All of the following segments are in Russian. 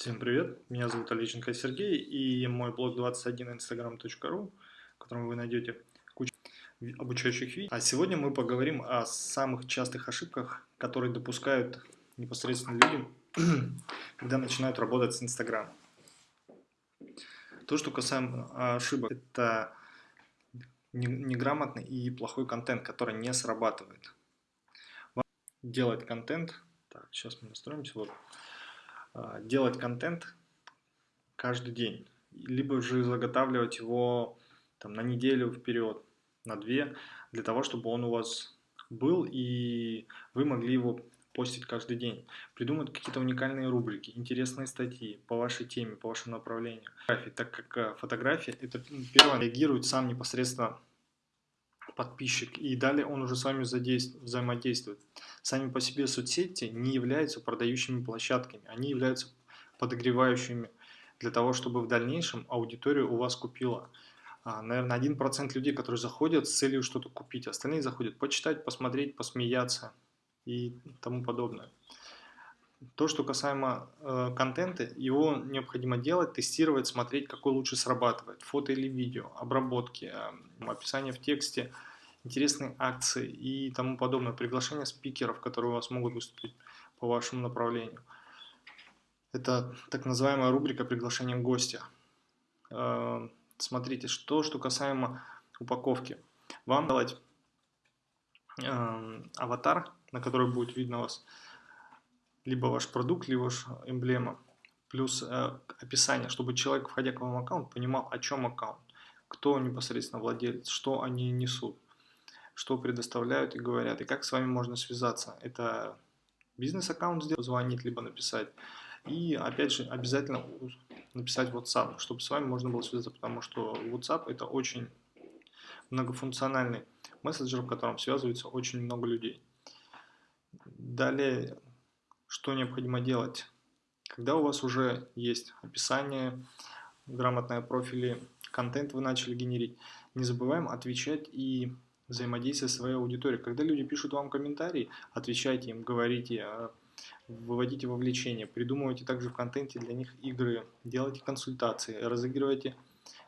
Всем привет, меня зовут Олеченко Сергей и мой блог 21instagram.ru, в котором вы найдете кучу обучающих видео. А сегодня мы поговорим о самых частых ошибках, которые допускают непосредственно люди, когда начинают работать с Instagram. То, что касаемо ошибок, это неграмотный и плохой контент, который не срабатывает. Делать контент, так, сейчас мы настроимся, вот, делать контент каждый день, либо же заготавливать его там, на неделю вперед, на две, для того, чтобы он у вас был и вы могли его постить каждый день. Придумать какие-то уникальные рубрики, интересные статьи по вашей теме, по вашему направлению. Так как э, фотография, это первое, реагирует сам непосредственно подписчик, и далее он уже с вами взаимодействует. Сами по себе соцсети не являются продающими площадками, они являются подогревающими для того, чтобы в дальнейшем аудитория у вас купила. А, наверное, 1% людей, которые заходят с целью что-то купить, остальные заходят почитать, посмотреть, посмеяться и тому подобное. То, что касаемо э, контента, его необходимо делать, тестировать, смотреть, какой лучше срабатывает. Фото или видео, обработки, э, описание в тексте, интересные акции и тому подобное. Приглашение спикеров, которые у вас могут выступить по вашему направлению. Это так называемая рубрика приглашения гостя. Э, смотрите, что, что касаемо упаковки. Вам давать э, аватар, на который будет видно вас либо ваш продукт, либо ваша эмблема, плюс э, описание, чтобы человек, входя к вам аккаунт, понимал, о чем аккаунт, кто непосредственно владелец, что они несут, что предоставляют и говорят, и как с вами можно связаться. Это бизнес-аккаунт сделать, позвонить, либо написать. И опять же, обязательно написать WhatsApp, чтобы с вами можно было связаться, потому что WhatsApp это очень многофункциональный мессенджер, в котором связывается очень много людей. Далее что необходимо делать? Когда у вас уже есть описание, грамотные профили, контент вы начали генерить, не забываем отвечать и взаимодействовать со своей аудиторией. Когда люди пишут вам комментарии, отвечайте им, говорите, а, выводите вовлечение, придумывайте также в контенте для них игры, делайте консультации, разыгрывайте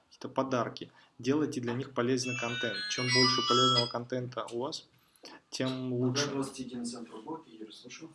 какие-то подарки, делайте для них полезный контент. Чем больше полезного контента у вас, тем лучше. 21 центр уборки, Юрий, слушаю.